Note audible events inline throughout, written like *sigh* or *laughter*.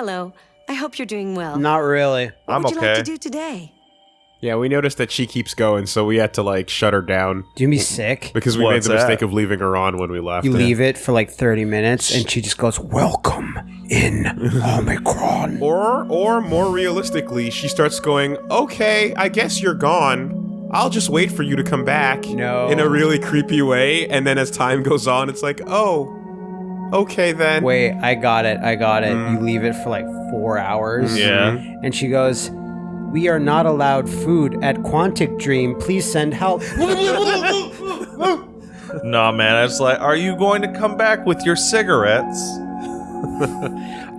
Hello. I hope you're doing well. Not really. what I'm would you like to do today? Yeah, we noticed that she keeps going, so we had to like shut her down Do you be sick? because we What's made the mistake of leaving her on when we left. You leave it for like 30 minutes and she just goes, Welcome in *laughs* Omicron. Or, or more realistically, she starts going, "Okay, I guess you're gone. I'll just wait for you to come back." No. in a really creepy way. And then as time goes on, it's like, "Oh, okay then." Wait, I got it. I got it. You mm. leave it for like four hours. Yeah. Mm-hmm. And she goes, We are not allowed food at Quantic Dream. Please send help. *laughs* Nah, man. I was like, are you going to come back with your cigarettes? *laughs*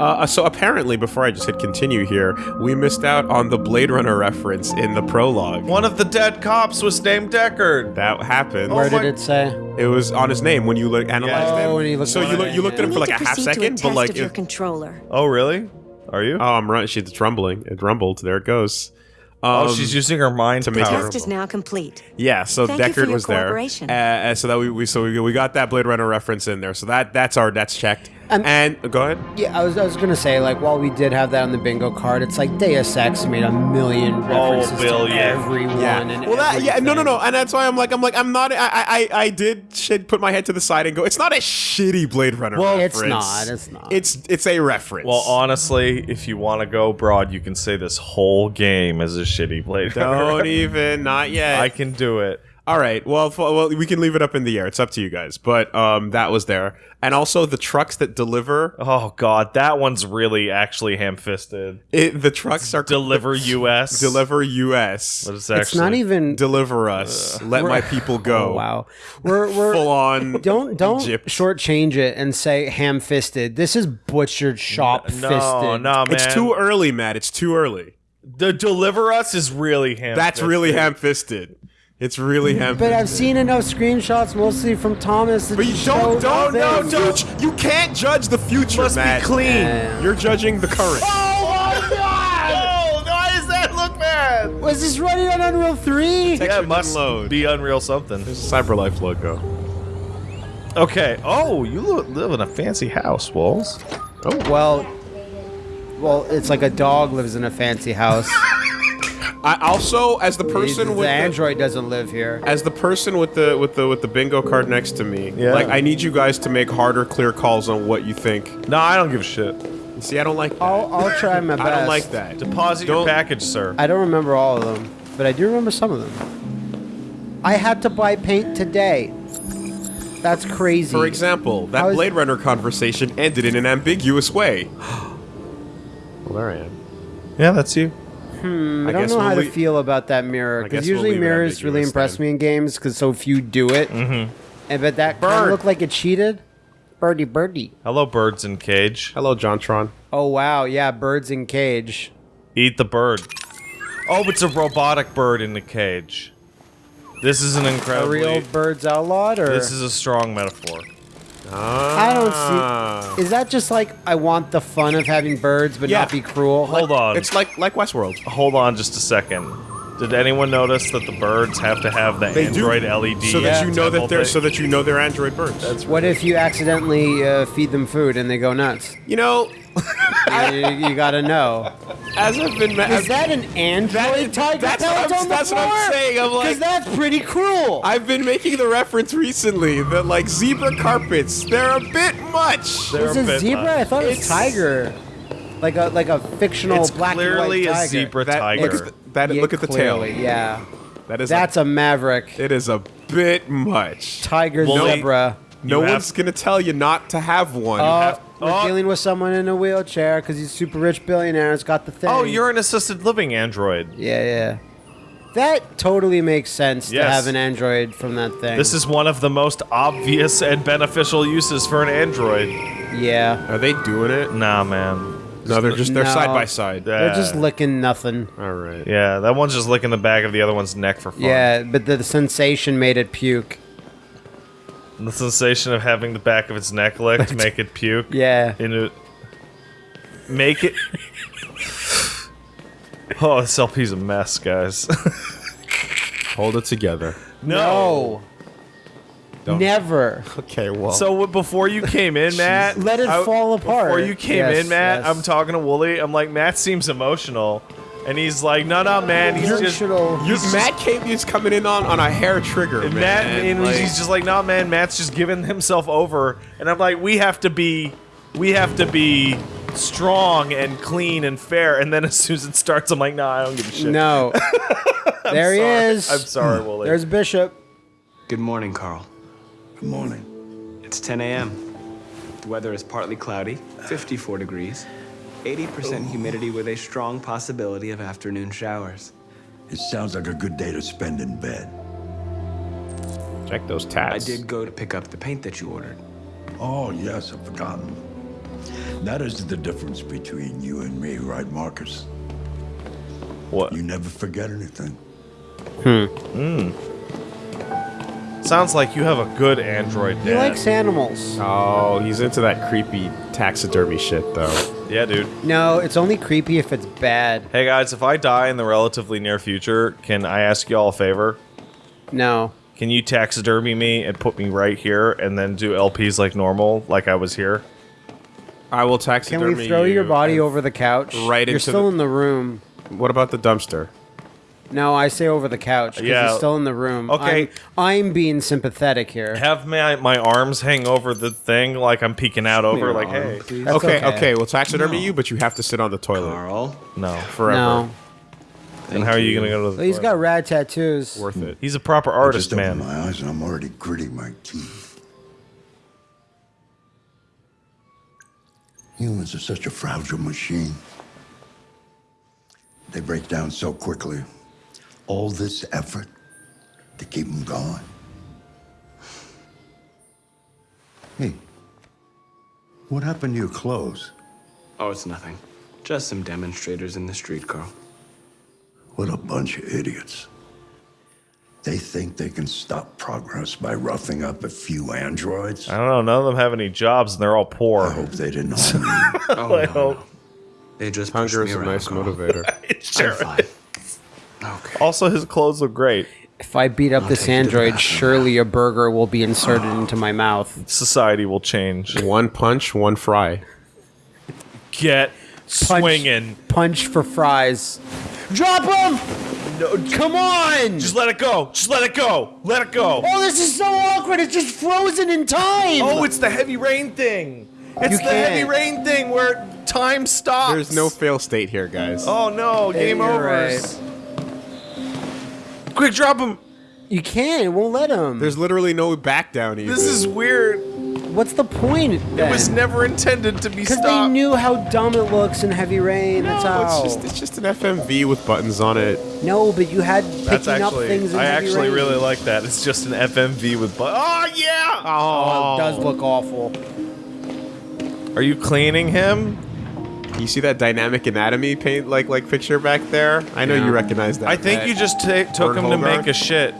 Uh, so apparently, before I just hit continue here, we missed out on the Blade Runner reference in the prologue. One of the dead cops was named Deckard. That happened. Where Oh did it say? It was on his name when you look analyzed Oh, him. when he looked so you look, you looked at him for like a half proceed a second, but test like, your it- controller. Oh, really? Are you? oh, I'm right. She's it's rumbling. It rumbled. There it goes. Um, oh, she's using her mind to make power. Test is now complete. Yeah, so Thank you for Deckard your was there, uh, uh, so that we, we so we, we got that Blade Runner reference in there. So that that's our that's checked. Um, and go ahead. Yeah, I was, I was gonna say, like, while we did have that on the bingo card, it's like Deus Ex made a million references billion. to everyone and Well, that yeah, no, no, no, and that's why I'm like, I'm like, I'm not. I, I, I did shit, put my head to the side and go. It's not a shitty Blade Runner. Well, it's not, it's not. It's it's a reference. Well, honestly, if you want to go broad, you can say this whole game is a shitty Blade Runner. don't even, not yet. I can do it. All right. Well, f- well, we can leave it up in the air. It's up to you guys. But um, that was there, and also the trucks that deliver. Oh god, that one's really actually ham-fisted. It, the trucks are Deliver *laughs* US. deliver U.S. But it's It's actually not even. Deliver us. Let my people go. Oh, wow, we're we're Full on. *laughs* don't don't Egypt. shortchange it and say ham-fisted. This is butchered, shop-fisted. No, no, man. It's too early, Matt. It's too early. The Deliver Us is really ham. That's really ham-fisted. It's really ham. But I've seen enough screenshots, mostly from Thomas. But you don't, don't, no, this. don't. You can't judge the future, Must be clean. Yeah. You're judging the current. Oh my god! *laughs* Oh, why does that look bad? Was this running on Unreal 3? Yeah, it must load. be Unreal something. There's a CyberLife logo. Okay. Oh, you lo- live in a fancy house, Walls. Oh. Well, well, it's like a dog lives in a fancy house. *laughs* I also, as the person the with the, android doesn't live here. as the person with the with the with the bingo card next to me, Yeah. like I need you guys to make harder, clear calls on what you think. No, I don't give a shit. See, I don't like that. I'll, I'll try my best. *laughs* I don't like that. Deposit Don't- package, sir. I don't remember all of them, but I do remember some of them. I had to buy paint today. That's crazy. For example, that How is- Blade Runner conversation ended in an ambiguous way. well, there I am. yeah, that's you. Hmm, I, I don't guess know how we'll to feel about that mirror because guess we'll usually mirrors really impress then. me in games because so few do it. Mm-hmm. And but that kind of Bird. looked like it cheated. Birdie, birdie. Hello, birds in cage. Hello, Jontron. Oh wow, yeah, birds in cage. Eat the bird. Oh, it's a robotic bird in the cage. This is an A incredibly. real birds outlawed, or This is a strong metaphor. I don't Ah. see. Is that just like I want the fun of having birds but Yeah. not be cruel? Hold on. It's like like Westworld. Hold on just a second. Did anyone notice that the birds have to have the They do. Android LED? so that you know that they're thing? so that you know they're android birds. That's What if you accidentally uh, feed them food and they go nuts? you know, *laughs* you, you gotta know. as I've been. ma- Is that an android That- tiger that's what pellet I'm- on the that's what I'm floor? saying, I'm like- Because that's pretty cruel. I've been making the reference recently that like zebra carpets, they're a bit much. They're Is a it bit zebra? much. I thought it was It's- tiger. Like a like a fictional It's black clearly and white a tiger. zebra That tiger. looks that Yeah, look at the clearly, tail. Yeah, That is that's a maverick. a, it is a bit much. Tiger Well, zebra. No You have- one's gonna tell you not to have one. Uh, we're oh. dealing with someone in a wheelchair because he's super rich billionaire. It's got the thing. Oh, you're an assisted living android. Yeah, yeah. That totally makes sense to have an android from that thing. This is one of the most obvious and beneficial uses for an android. yeah. Are they doing it? Nah, man. No, they're just they're No. side by side. They're just licking nothing. All right. Yeah, that one's just licking the back of the other one's neck for fun. Yeah, but the, the sensation made it puke. The sensation of having the back of its neck licked make it puke. Yeah. Into make it. oh, this LP's a mess, guys. *laughs* Hold it together. No. Don't. Never. Okay, well. So before you came in, Matt, Let it fall apart. Before you came Yes, in, Matt, yes. I'm talking to Woolie. I'm like, Matt seems emotional, and he's like, No, no, man. He's just Emotional. you, Matt came is coming in on, on a hair trigger, And man. Matt, and Like- he's just like, no, man. Matt's just giving himself over, and I'm like, we have to be, we have to be strong and clean and fair. And then as soon as it starts, I'm like, nah, I don't give a shit. No. *laughs* there he is. I'm sorry, hmm. Woolie. There's Bishop. Good morning, Carl. Good morning. It's 10 a.m. The weather is partly cloudy, 54 degrees, 80% humidity with a strong possibility of afternoon showers. It sounds like a good day to spend in bed. check those tabs. I did go to pick up the paint that you ordered. Oh, yes, I've forgotten. That is the difference between you and me, right, Marcus? what? You never forget anything. Hmm. Sounds like you have a good android He likes animals. Oh, he's into that creepy taxidermy shit, though. Yeah, dude. No, it's only creepy if it's bad. Hey guys, if I die in the relatively near future, can I ask you all a favor? No. Can you taxidermy me and put me right here, and then do LPs like normal, like I was here? I will taxidermy Can taxidermy we throw you your body over the couch? right You're into still the- in the room. What about the dumpster? No, I say over the couch because Yeah. he's still in the room. Okay. I'm, I'm being sympathetic here. Have my my arms hang over the thing like I'm peeking out over, your like, arm, hey, please. That's okay, okay. okay, we'll taxidermy you, but you have to sit on the toilet Carl, no. forever. No. And how are you gonna go to the? Well, he's got toilet? rad tattoos. Worth it. He's a proper I artist, just opened man. my eyes and I'm already gritting my teeth. Humans are such a fragile machine. They break down so quickly. All this effort to keep them going. Hey, what happened to your clothes? Oh, it's nothing. Just some demonstrators in the street, Carl. What a bunch of idiots. They think they can stop progress by roughing up a few androids. I don't know. None of them have any jobs, and they're all poor. I hope they didn't. *laughs* Oh, I no, hope. no. They just Hunger is a around, nice Carl. motivator. *laughs* Sure. I'm fine. Okay. Also, his clothes look great. If I beat up this take you android, surely a burger will be inserted into my mouth. Society will change. one punch, one fry. Get swinging. Punch for fries. Drop him! No, Come on! just let it go. Just let it go. Let it go. oh, this is so awkward. It's just frozen in time. Oh, it's the heavy rain thing. It's You the heavy can't. rain thing where time stops. There's no fail state here, guys. Oh no, game you're over. right. Quick, drop him. You can't. It won't let him. There's literally no back down even. This is weird. What's the point? It was never intended to be stopped. because they knew how dumb it looks in heavy rain. That's No, how. it's just it's just an FMV with buttons on it. no, but you had picking That's up things in I heavy actually rain. really like that. It's just an FMV with. buttons. oh yeah. Oh, it does oh. look awful. Are you cleaning him? You see that dynamic anatomy paint like like picture back there? I know Yeah. you recognize that. I think Matt. you just ta- took Vern him to make a shit.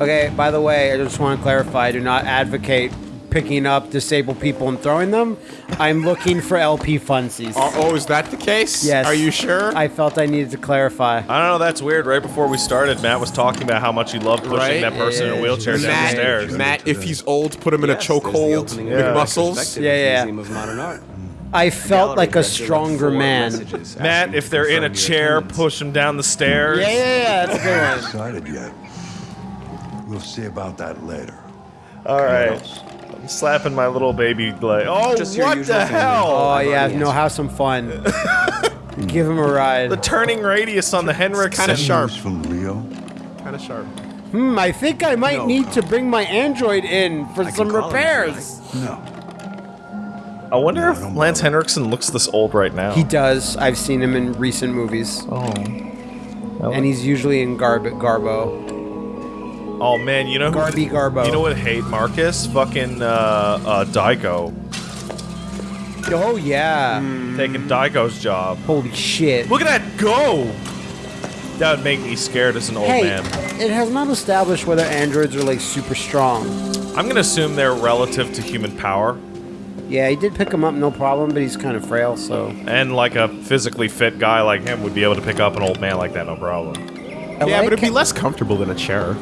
Okay, by the way, I just want to clarify: I do not advocate picking up disabled people and throwing them. I'm looking for LP funsies. Oh, oh, is that the case? Yes. Are you sure? I felt I needed to clarify. I don't know. That's weird. Right before we started, Matt was talking about how much he loved pushing Right? that person in a wheelchair down the stairs. Matt, if he's old, put him in Yes, a there's the chokehold opening with of muscles. Yeah, yeah. Museum of Modern Art. I felt like a stronger man. Matt, if they're in a chair, attendance. push them down the stairs. Yeah, yeah, yeah. That's a good one. *laughs* Decided yet. We'll see about that later. All right. I'm slapping my little baby leg. Oh, Just what the hell? Oh I've yeah, no, answered. have some fun. *laughs* Give him a ride. The turning radius on the Henriksen. kinda sharp. News from Leo. Kind of sharp. Hmm, I think I might No, need to bring my android in for I some call him if repairs. No. I wonder No, if don't Lance. Henriksen looks this old right now. He does. I've seen him in recent movies, oh. and he's usually in Garb Garbo. Oh man, you know who? Garby Garbo. You know what? Hate Marcus, fucking uh, uh, Daigo, Oh yeah. taking Daigo's job. Holy shit. Look at that go! That would make me scared as an old hey, man. it has not established whether androids are like super strong. I'm gonna assume they're relative to human power, Yeah, he did pick him up, no problem, but he's kind of frail, so. and like a physically fit guy like him would be able to pick up an old man like that, no problem. I yeah, like but it'd be less comfortable than a chair.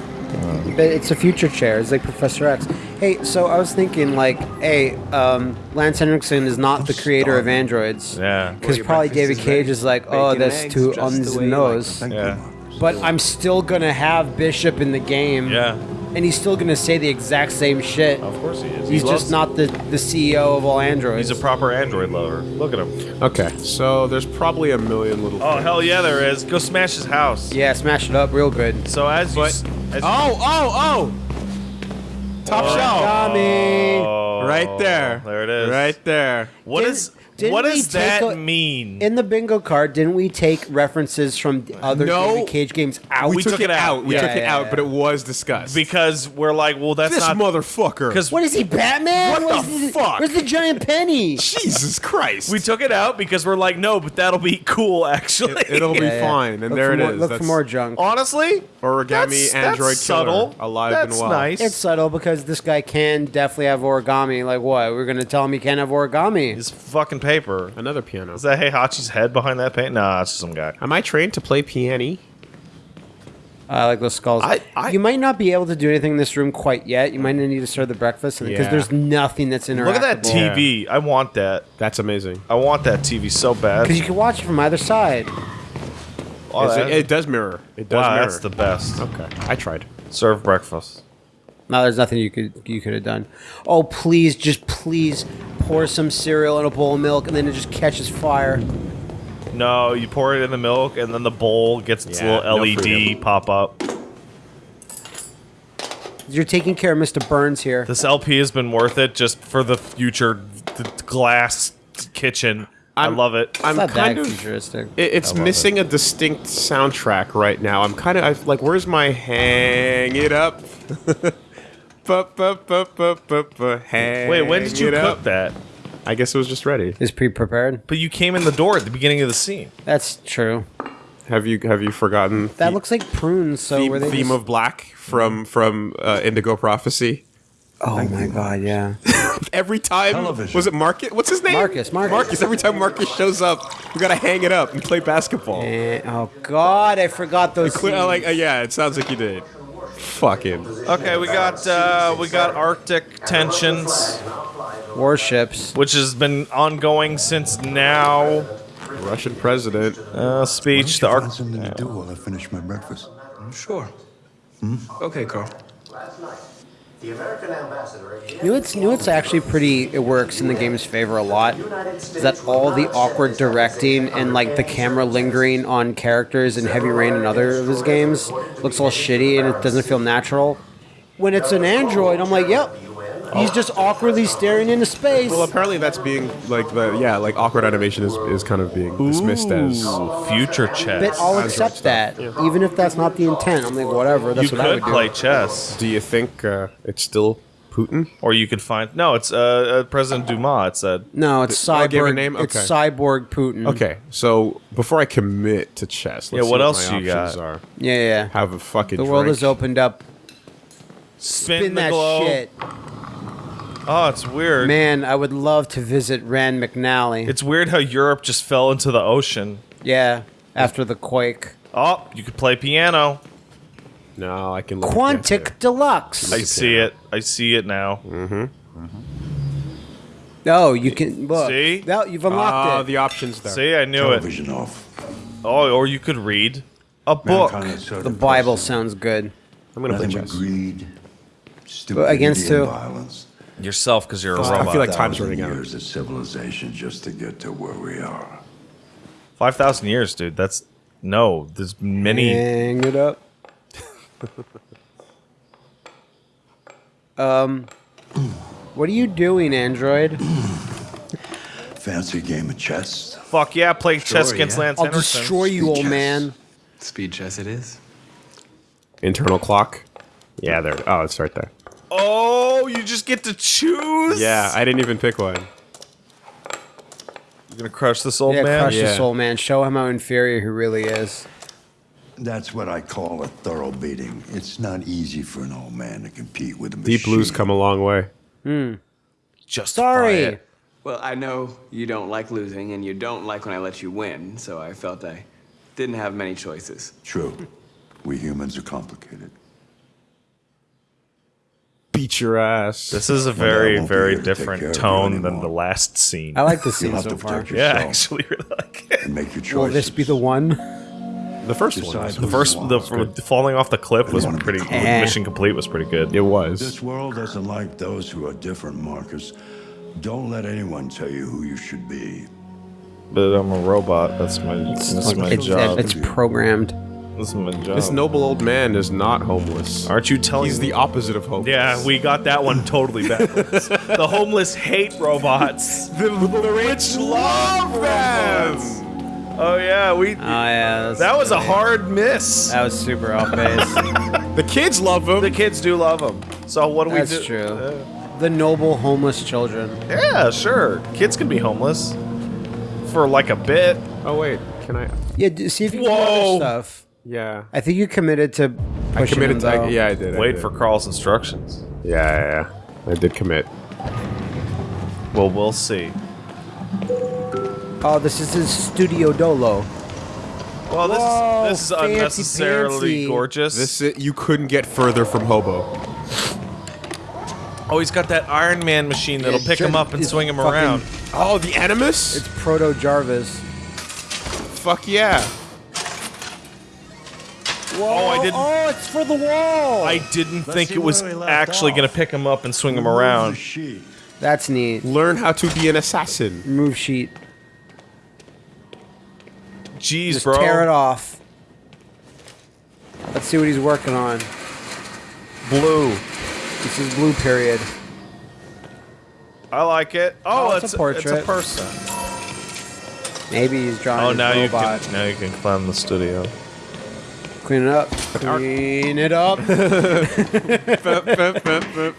But it's a future chair. It's like Professor X. Hey, so I was thinking, like, hey, um, Lance Henriksen is not the creator of androids. Yeah. Because your probably David is Cage is like, oh, that's too just on the the way you like nose. Yeah. But I'm still gonna have Bishop in the game. Yeah. And he's still gonna say the exact same shit. Of course he is. He's He just not the, the CEO of all androids. He's a proper android lover. Look at him. Okay, so there's probably a million little. Oh hell yeah, there is. Go smash his house. yeah, smash it up real good. So as you, s- as oh, you- Oh, oh, oh! Top shelf. Tommy. Oh, Right there. There it is. Right there. What Didn't- is didn't what we does take that a- mean? In the bingo card, didn't we take references from other No. David Cage games out? We, We took, took it it out. out. We Yeah, took it yeah, out, yeah. but it was discussed. because we're like, well, that's this not motherfucker. because what is he, Batman? What the Where's the, fuck? Where's the giant penny? Jesus Christ. we took it out because we're like, no, but that'll be cool actually. It, will be *laughs* Yeah, yeah. fine, and Look there for it more, is. Look That's for more junk. Honestly, origami that's, that's android subtle. alive that's and well. nice. It's subtle because this guy can definitely have origami. Like what? We're gonna tell him he can't have origami. It's fucking paper. Another piano. Is that Heihachi's head behind that paint? Nah, it's just some guy. Am I trained to play piano? I like those skulls. I- I- you might not be able to do anything in this room quite yet. You might need to serve the breakfast because Yeah. there's nothing that's interactable. Look at that TV. I want that. That's amazing. I want that TV so bad. Because you can watch it from either side. Oh, that- it, it does mirror. It does wow, mirror. that's the best. okay, I tried. Serve breakfast. No, there's nothing you could you could have done. Oh, please, just please pour some cereal in a bowl of milk and then it just catches fire. No, you pour it in the milk, and then the bowl gets its Yeah, little no LED freedom. pop up. You're taking care of Mr. Burns here. This LP has been worth it just for the future the glass kitchen. i I'm- love it. I'm It's not kind that of. futuristic. It, it's love missing a distinct soundtrack right now. I'm kind of I, like, where's my hang it up? *laughs* Wait, when did you it cook up. that? I guess it was just ready. Is pre-prepared. But you came in the door at the beginning of the scene. That's true. Have you have you forgotten That the looks like prunes. So theme, were they theme just- of black from from uh, Indigo Prophecy? Oh my god, yeah. *laughs* Every time Television. was it Marcus? What's his name? Marcus, Marcus. Marcus. Every time Marcus shows up, we gotta hang it up and play basketball. Eh, oh god, I forgot those. Cle- uh, like uh, yeah, it sounds like you did. Fucking Okay, we got uh, we got Arctic tensions, warships. which has been ongoing since now. Russian president. Uh, speech. The Arctic. Arc. something to do while I finish my breakfast. Sure. Okay, Carl. You know, it's you know, it's actually pretty. It works in the game's favor a lot. Is that all the awkward directing and like the camera lingering on characters in Heavy Rain and other of his games looks all shitty and it doesn't feel natural. When it's an android, I'm like, yep, he's just awkwardly staring into space. Well, apparently that's being like the yeah, like awkward animation is, is kind of being dismissed as. Future chess. But I'll accept that, even if that's not the intent. I'm like, whatever. That's you what I could would play do. chess, Do you think uh, it's still Putin? or you could find no. It's uh, uh, President Dumas. It said. No, it's Oh, I gave her cyborg. name? It's cyborg Putin. Okay, so before I commit to chess, let's Yeah, see what my else you options got? Are. Yeah, yeah. yeah. Have a fucking. The world drink. has opened up. Spin, Spin the that globe. shit. Oh, it's weird. Man, I would love to visit Rand McNally. It's weird how Europe just fell into the ocean. yeah, after the quake. Oh, you could play piano. No, I can. Look Quantic Deluxe. I see it. I see it now. Mm-hmm. Oh, you can look. See? Now you've Ah, unlocked it. the options there. See, I knew it. Television off. Oh, or you could read a book. Mankind is so the depressing. Bible sounds good. I'm gonna play Nothing but chess. greed, stupidity, against and who? violence. Yourself, because you're a robot. I feel like time's running out. years of civilization just to get to where we are. Five thousand years, dude. That's no. There's many. Hang it up. *laughs* um, what are you doing, Android? Fancy game of chess. Fuck yeah, play chess Sure, against yeah. Lance I'll Henriksen. destroy you, old Chess. man. Speed chess it is. Internal clock. Yeah, there. Oh, it's right there. Oh, you just get to choose. Yeah, I didn't even pick one. You're gonna crush this old Yeah, man. crush this old man. Show him how inferior he really is. That's what I call a thorough beating. It's not easy for an old man to compete with a machine. Deep Blue's come a long way. Hmm. Just Sorry. Well, I know you don't like losing, and you don't like when I let you win, so I felt I didn't have many choices. True. We humans are complicated. Beat your ass. This is a very, won't very here to take care different tone than the last scene. I like the *laughs* You'll scene have so to far. protect yeah, yourself actually, really like it. *laughs* and make your choices. Will this be the one? the first one. Decide was- who The first, the, the falling off the cliff was pretty. cool. Eh. Mission complete was pretty good. It was. This world doesn't like those who are different, Marcus. Don't let anyone tell you who you should be. But I'm a robot. That's my. That's my It's, job. it's programmed. This is my job. This noble old man is not homeless. Aren't you telling He's me? the opposite of homeless. Yeah, we got that one totally backwards. *laughs* the homeless hate robots. the, the rich love them. Oh yeah, we. Oh yeah, that's- that was a hard miss. That was super off base. *laughs* The kids love them. The kids do love them. So what do we do? That's true. Uh, the noble homeless children. yeah, sure. Kids can be homeless for like a bit. oh wait, can I? Yeah, see if you can do other stuff. Yeah. I think you committed to I pushing committed. him, To, though. yeah, I did. I Wait did. for Carl's instructions. Yeah, yeah, yeah. I did commit. Well, we'll see. Oh, this is his studio dolo. Well, this Whoa, is this is fancy unnecessarily fancy. gorgeous. This i- you couldn't get further from hobo. oh, he's got that Iron Man machine that'll It's pick him up and swing him fucking- around. Oh, the Animus? It's Proto Jarvis. Fuck yeah. Whoa! Oh, I didn't- Oh, it's for the wall. I didn't think it was where we left actually off. gonna pick him up and swing him around. Sheet. That's neat. Learn how to be an assassin. Move sheet. Jeez, Just bro. tear it off. Let's see what he's working on. Blue. This is blue period. I like it. Oh, Oh, it's, it's a It's a person. Maybe he's drawing Oh, now you robot. can now you can climb the studio. Clean it up. Clean it up. *laughs*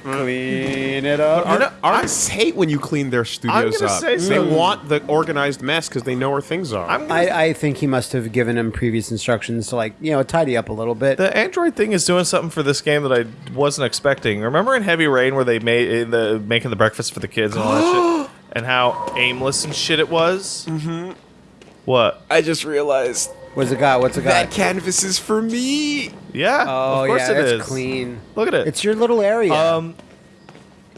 Clean it up. You know, Artists hate when you clean their studios gonna up. say they want the organized mess because they know where things are. I'm I, I think he must have given him previous instructions to like, you know, tidy up a little bit. the Android thing is doing something for this game that I wasn't expecting. Remember in Heavy Rain where they made in the making the breakfast for the kids and all that shit, *gasps* and how aimless and shit it was. Mm-hmm. What? I just realized What's it got? What's it got? that got? canvas is for me. Yeah, Oh of course yeah, it it's is. clean. Look at it. It's your little area. um,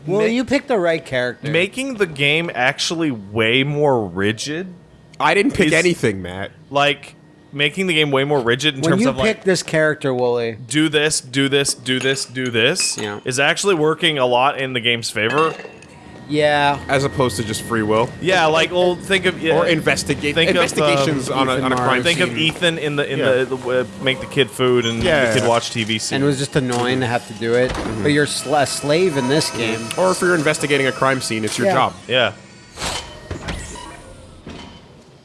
well, ma- you picked the right character. making the game actually way more rigid. I didn't pick Is- anything, Matt. Like making the game way more rigid in when terms you of pick like this character, Woolie. do this, do this, do this, do this. Yeah. is actually working a lot in the game's favor. Yeah. As opposed to just free will Yeah, like well, think of yeah, or investigate Think of, investigations um, on a, on a crime Mars. Think scene. of Ethan in the in Yeah. the, the uh, make the kid food and Yeah. the kid watch TV. Scene. And it was just annoying to have to do it. Mm-hmm. But you're sl- a slave in this game. or if you're investigating a crime scene, it's your Yeah. job. yeah.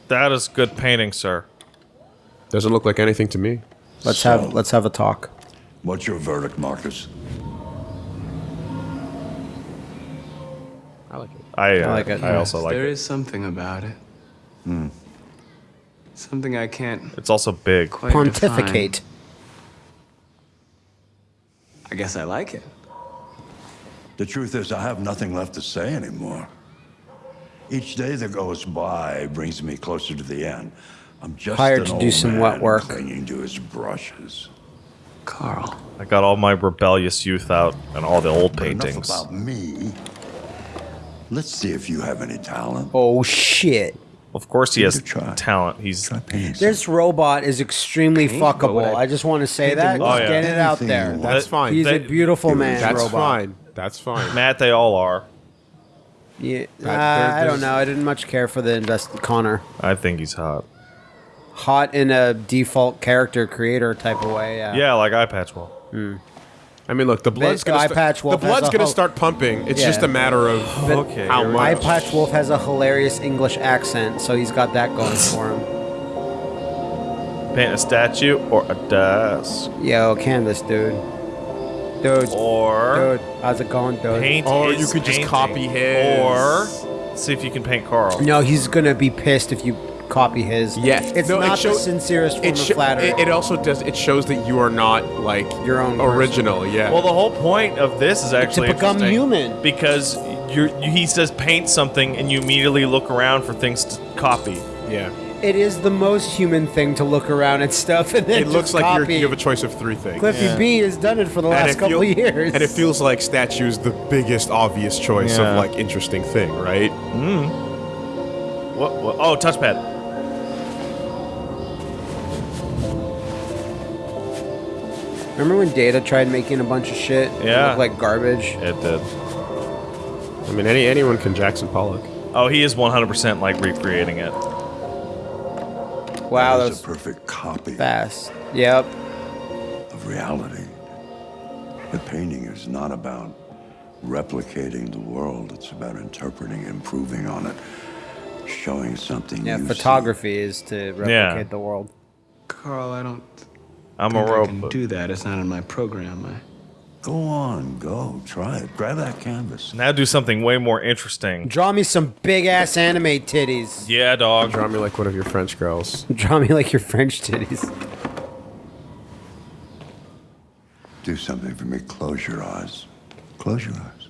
That is good painting, sir. Doesn't look like anything to me. Let's So- have let's have a talk. What's your verdict, Marcus? I like. I, uh, I like it. I also like there it. is something about it. Something I can't It's also big. quite Pontificate. define. I guess I like it. The truth is, I have nothing left to say anymore. Each day that goes by brings me closer to the end. I'm just Hired an to do some wet work. clinging to his brushes. Carl. I got all my rebellious youth out and all the old But enough paintings. about me. Let's see if you have any talent. Oh shit. Of course, he has it a try. talent. He's This robot is extremely Paint? Fuckable. I- I just want to say that. Just Oh, yeah. get it out there. That's fine. He's They- a beautiful man That's robot. fine. That's fine. *laughs* Matt. They all are. Yeah, uh, I don't know. I didn't much care for the invest Connor. I think he's hot. Hot in a default character creator type of way. Yeah. Yeah, like eye patch will. I mean, look, the blood's the gonna eye sta- patch the wolf has blood's a gonna ho- start pumping. It's Yeah. just a matter of But *sighs* Okay, how here we much. go. Eye Patch Wolf has a hilarious English accent, so he's got that going *laughs* for him. Paint a statue or a desk. Yo, canvas, dude. Dude. Or Dude, how's it going, dude? paint. Or you his could just painting. copy his. Or see if you can paint Carl. No, he's gonna be pissed if you copy his. Yeah, it's No, it not show- the sincerest form It, of flattery. it, it also does. It shows that you are not like Your own person. original. Yeah. Well, the whole point of this is actually to become human. because you're, you, he says paint something and you immediately look around for things to copy. yeah. it is the most human thing to look around at stuff and then It looks just like you're, copy. you have a choice of three things. Cliffy B has done it for the last couple feel- years. And it feels like statue's the biggest obvious choice Yeah. of like interesting thing, right? Mm-hmm. What, what? Oh, touchpad. Remember when Data tried making a bunch of shit? Yeah. looked like garbage. It did. I mean, any anyone can Jackson Pollock. Oh, he is 100% like recreating it. Wow, that That was was a perfect copy fast. Yep. of reality. The painting is not about replicating the world. It's about interpreting, improving on it, showing something Yeah, you photography is to replicate Yeah. the world. Carl, I don't I'm a think I can robot. do that. It's not in my program. I... see. Go on, go, try it. Grab that canvas. Now do something way more interesting. Draw me some big ass anime titties. Yeah, dog. Draw me like one of your French girls. *laughs* Draw me like your French titties. Do something for me. Close your eyes. Close your eyes.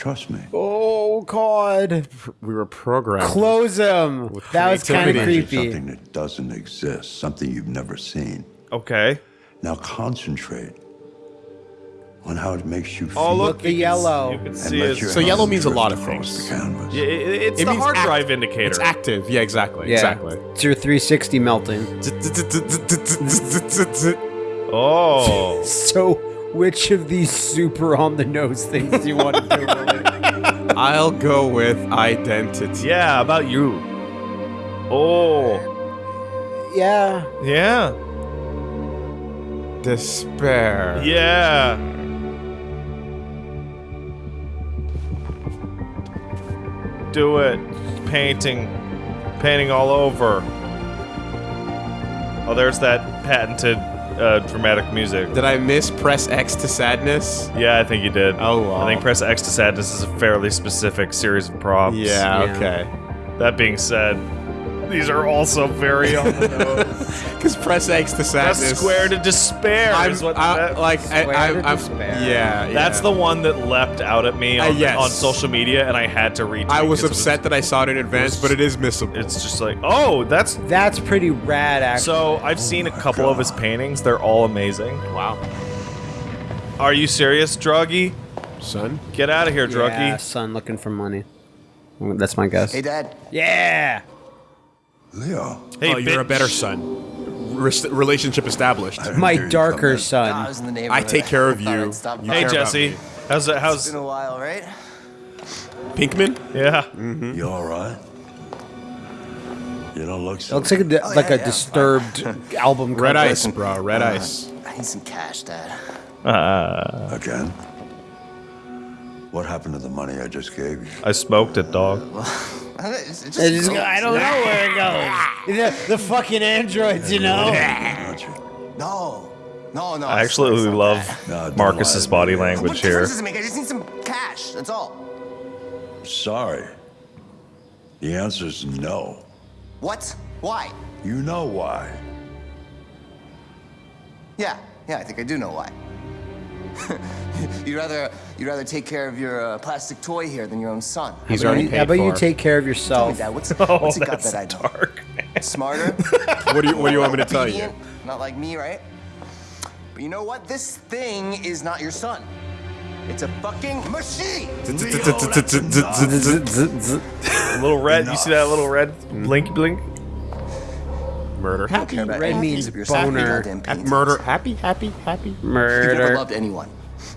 Trust me. Oh God! We were programmed. Close them. That was kind of creativity. Imagine creepy. Something that doesn't exist, something you've never seen. Okay. Now concentrate on how it makes you feel. Oh, look. Look, the you can s- yellow. You can see it. So yellow means a lot of things. The canvas. Yeah, it- it's It the means hard act- drive indicator. It's active. Yeah, exactly. Yeah. Exactly. It's your 360 melting. *laughs* Oh. *laughs* So, which of these super on the nose things do you want to do? Willie? *laughs* I'll go with identity. yeah, about you. Oh. yeah. Yeah. Despair. Yeah. Do it. Painting. Painting all over. Oh, there's that patented uh, dramatic music. Did I miss press X to sadness? Yeah, I think you did. Oh, wow. I think Press X to Sadness is a fairly specific series of prompts. Yeah, Yeah. okay. That being said, these are also very on the *laughs* nose. Because press X to Press sadness. Square to Despair I'm, is what I, that- like, I, Square I, to I'm, despair. yeah, yeah. That's the one that leapt out at me Uh, on, yes. on social media, and I had to retweet. I was it upset that I saw it in advance, but it is missable. It's just like, oh, that's That's pretty rad, actually. so. I've seen a couple of his paintings. They're all amazing. wow, Are you serious, Druggy? son. Get out of here, Druggy. yeah, son looking for money. That's my guess. Hey, Dad. Yeah. Leo. Hey, oh, you're a better son. Res- relationship established. My darker come Nah, I son. was in the neighborhood. I take care of *laughs* Thought you. You. Hey, care about Jesse. me. How's it? It's How's been a while, right? Pinkman? yeah? in. You all right? You don't look It so. looks like a, Oh, like yeah, a yeah. disturbed *laughs* album Red cover. ice, bro. Red ice. I need some cash, Dad. Uh, Again? What happened to the money I just gave you? I smoked it, dog. It's- it It just- goes. I don't know where it goes. *laughs* The, the fucking androids, you know. No. No, no. I it's- absolutely love. No, Marcus's lie body man. language What here. difference does it make? I just need some cash. That's all. Sorry. The answer's no. What? Why? You know why. Yeah, yeah, I think I do know why. *laughs* you'd rather you'd rather take care of your uh, plastic toy here than your own son. He's How already about paid you- How about you for. take care of Tell me, yourself? Dad, what's, *laughs* Oh, what's he got that's that I don't? dark. Smarter? *laughs* What do you What do you want me to tell you? Not like me, right? But you know what? This thing is not your son. It's a fucking machine. little red. You see that little red blink blink? Murder. Happy. Care Red any means piece of your son, boner. Happy. Murder. Happy. Happy. Happy. You never loved anyone.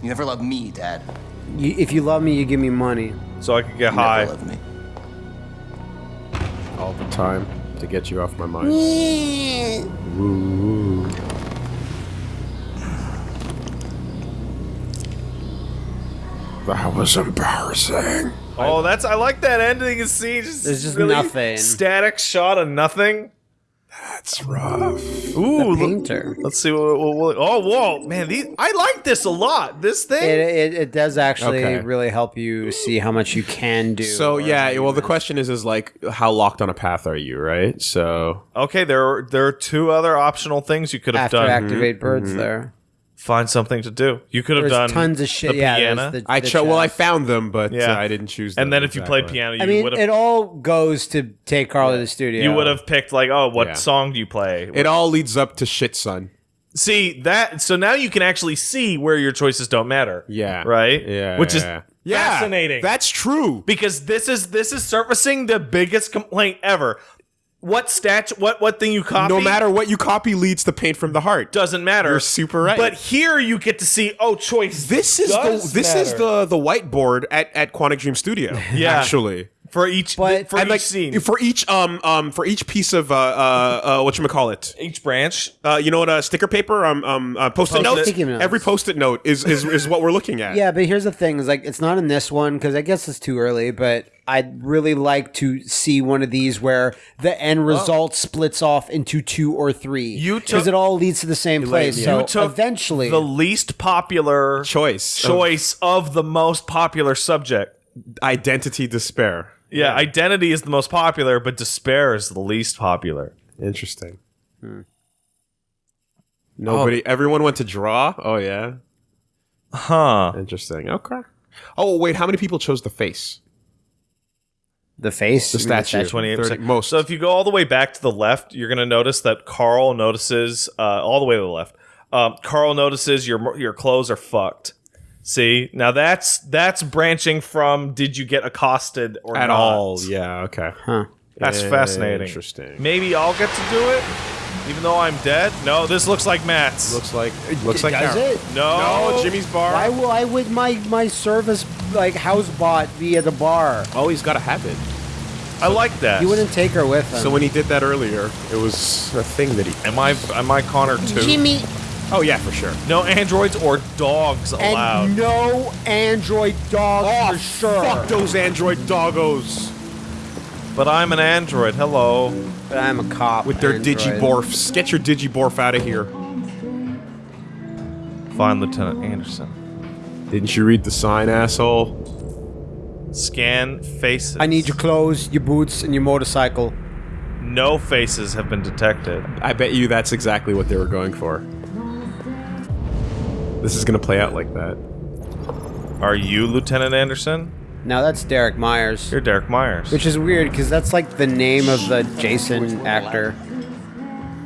You never loved me, Dad. You, if you love me, you give me money. So I could get You high. never loved me. All the time to get you off my mind. Woo. That was embarrassing. Oh, that's I like that ending of scene. Just There's just really nothing. Static shot of nothing. That's rough. Ooh, The look- painter. let's see what, what, what- Oh, whoa, man! These I like this a lot. This thing. It, it, it does actually Okay. really help you see how much you can do. So yeah, how you well, the miss. question is, is like, how locked on a path are you, right? So okay, there are, there are two other optional things you could have after done. activate mm-hmm. birds mm-hmm. there. Find something to do. You could have done tons of shit. The yeah, piano. the- I the cho- well, I found them, but Yeah. uh, I didn't choose. and then if you played piano, you I mean, would it all goes to take Carl to the studio. you would have picked like, oh, what Yeah. song do you play? it all leads up to shit, son. See that? So now you can actually see where your choices don't matter. Yeah. Right. Yeah. Which is yeah. Yeah, fascinating. That's true. because this is this is surfacing the biggest complaint ever. What statue? What what thing you copy? No matter what you copy, leads to paint from the heart. doesn't matter. You're super right. But here you get to see. Oh, choice. This is the this is the the whiteboard at at Quantic Dream Studio. Yeah. actually. For each But- for each like scene, for each um um for each piece of uh uh, uh what you call it each branch. uh you know what uh, sticker paper um um uh, post-it Post-it. notes every post-it note is is is what we're looking at Yeah, but here's the thing: is like it's not in this one because I guess it's too early. But I'd really like to see one of these where the end result splits off into two or three. You because it all leads to the same place. yeah. So You took eventually, the least popular choice of choice of the most popular subject. identity despair Yeah, identity is the most popular, but despair is the least popular. interesting Hmm. nobody everyone went to draw oh yeah Huh. interesting okay oh wait how many people chose the face the face, the you mean statue. Twenty-eight 30 percent. most. So if you go all the way back to the left, you're going to notice that Carl notices uh, all the way to the left. Um, Carl notices your your clothes are fucked. See, now that's that's branching from did you get accosted or at not? all yeah okay Huh. That's fascinating. interesting Maybe I'll get to do it, even though I'm dead. No, this looks like Matt's. looks like it looks like Does Carol. it? no, no Jimmy's bar Why will I with my my service like house bot be at the bar? oh he's got a habit I like that. He wouldn't take her with him. So when he did that earlier, it was a thing that he. Am I am I Connor too? Jimmy Oh yeah, for sure. No androids or dogs allowed. and no android dog oh, for sure. Fuck those android doggos But I'm an android. Hello. But I'm a cop with their android. digiborfs. Get your digiborf out of here. Find Lieutenant Anderson. Didn't you read the sign, asshole? Scan faces. I need your clothes, your boots, and your motorcycle. No faces have been detected. I bet you that's exactly what they were going for. This is gonna play out like that. Are you Lieutenant Anderson? No, that's Derek Myers. You're Derek Myers. Which is weird because that's like the name of the Jason actor.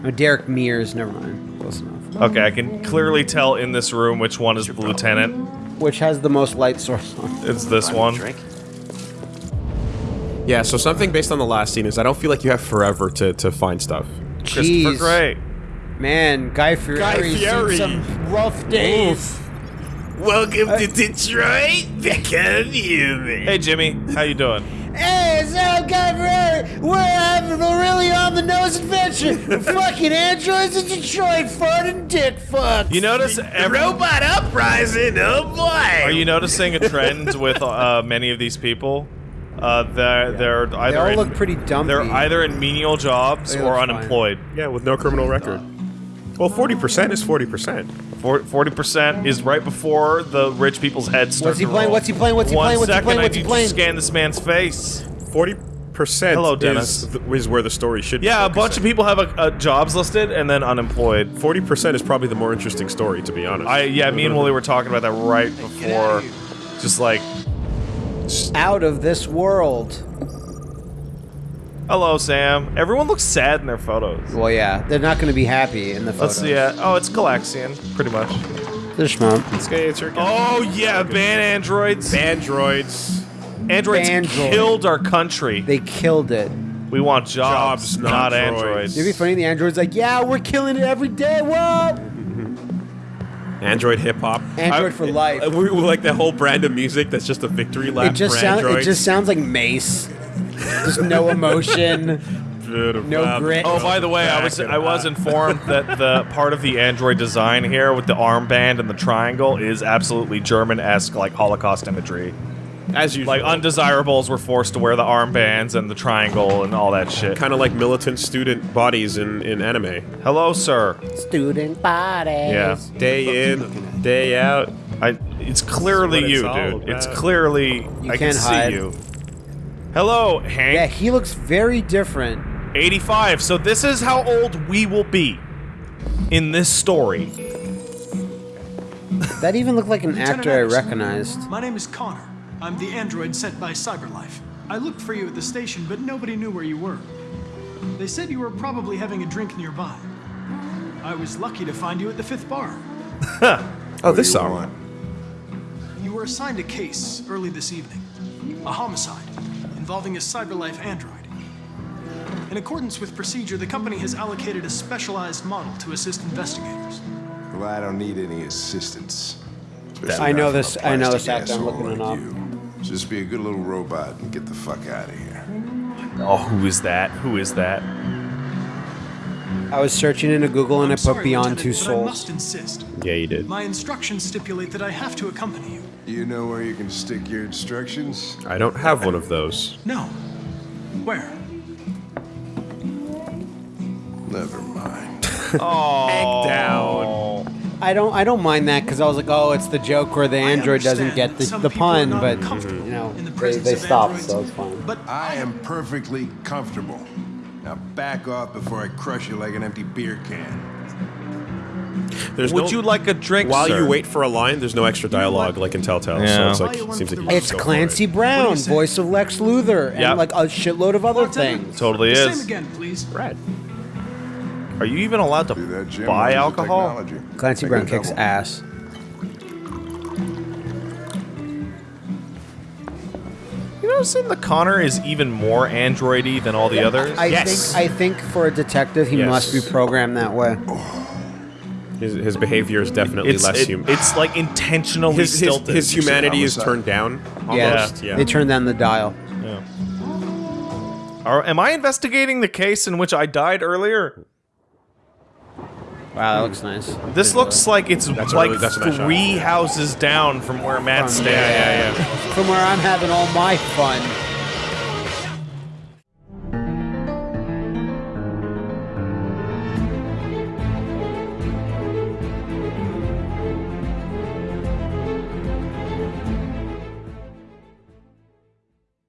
Oh, Derek Mears. Never mind. Close enough. okay, I can clearly tell in this room which one is the lieutenant. Which has the most light source on. It's this one. Yeah. So something based on the last scene is I don't feel like you have forever to to find stuff. Christopher Gray. man, Guy Fieri. Guy Fieri. some rough days. Welcome to Detroit. Become human. Hey Jimmy, how you doing? Hey, it's Al Guy Fieri. We're having a really on the nose adventure. *laughs* Fucking androids in Detroit farting dick fuck. You notice every, Robot uprising. Oh boy. Are you noticing a trend *laughs* with uh, many of these people? Uh, they're they're either They all in, look pretty dumb. they're either in menial jobs They or look fine. unemployed. Yeah, with no criminal record. Well, forty percent is forty percent. Forty percent is right before the rich people's heads start What's he to playing? roll. What's he playing? What's he One playing? What's he second, playing? I What's he need playing? to scan this man's face. Forty percent. Hello, Dennis. Is, th- is where the story should. Yeah, a bunch of people have a, a jobs listed and then unemployed. Forty percent is probably the more interesting story, to be honest. I yeah, me and Willie were talking about that right before. Just like, Out of this world. Hello, Sam. Everyone looks sad in their photos. Well, yeah, they're not going to be happy in the photos. Let's see. Uh, oh, it's Galaxian, pretty much. They're schmump. Okay, it's your Oh yeah, ban androids. androids. androids Bandroid. killed our country. They killed it. we want jobs, Jobs, not, not androids. It'd be funny. The android's like, yeah, we're killing it every day. Whoa! *laughs* Android hip hop. Android I- for life. We, we like that whole brand of music that's just a victory lap It just for sounds. It androids. just sounds like Mace. Just no emotion. no grit. Oh, by the way, I was I was informed that the part of the android design here with the armband and the triangle is absolutely German-esque, like Holocaust imagery. as usual. Like undesirables were forced to wear the armbands and the triangle and all that shit. kind of like militant student bodies in, in anime. Hello, sir. Student bodies. Yeah, Day in, day out. I. It's clearly what it's you, all dude. It's clearly You I can can't see hide. you. Hello, Hank. Yeah, he looks very different. 85. So this is how old we will be in this story. That even looked like an Lieutenant actor I recognized. My name is Connor. I'm the android sent by CyberLife. I looked for you at the station, but nobody knew where you were. They said you were probably having a drink nearby. I was lucky to find you at the fifth bar. *laughs* Oh, this song. You were assigned a case early this evening a homicide involving a CyberLife android. In accordance with procedure, the company has allocated a specialized model to assist investigators. Well, I don't need any assistance. I know this- I know this from a actor, I'm looking it asshole up. you. Just be a good little robot and get the fuck out of here. Oh, who is that? Who is that? I was searching into Google and I I'm put sorry, Beyond Two Lieutenant, but I must Souls. insist. Yeah, you did. My instructions stipulate that I have to accompany you. You know where you can stick your instructions? I don't have one of those. No. Where? Never mind. *laughs* oh. Down. I don't I don't mind that because I was like, oh, it's the joke where the android doesn't get the, the pun, but you know in the they, presence they stopped, androids. so it's fine. But I am perfectly comfortable. Now back off before I crush you like an empty beer can. There's Would no- you like a drink, While sir? you wait for a line, there's no extra dialogue like in Telltale. Yeah. So it's like seems like It's just go for Clancy it. Brown, voice of Lex Luthor, and Yep. like a shitload of other things. Totally the is. same again, please. Rad. Are you even allowed to See that, Jim? buy alcohol? Clancy Brown kicks double. ass. Noticing the Connor is even more androidy than all the others? I Yes. think I think for a detective, he Yes. must be programmed that way. His, his behavior is definitely it's less it- human. it's like intentionally his, his, stilted. his humanity is turned down. Yeah, Almost. Yeah. they turned down the dial. Yeah. Are, am I investigating the case in which I died earlier? Wow, that looks nice. This looks like it's That's like really- that's a nice shot. three houses down from where Matt's From- standing. yeah, yeah, yeah. From where I'm having all my fun.